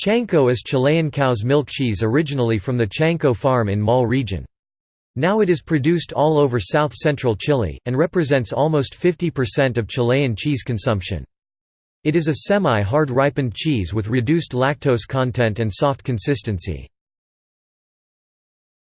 Chanco is Chilean cow's milk cheese originally from the Chanco farm in Maule region. Now it is produced all over south-central Chile, and represents almost 50% of Chilean cheese consumption. It is a semi-hard ripened cheese with reduced lactose content and soft consistency.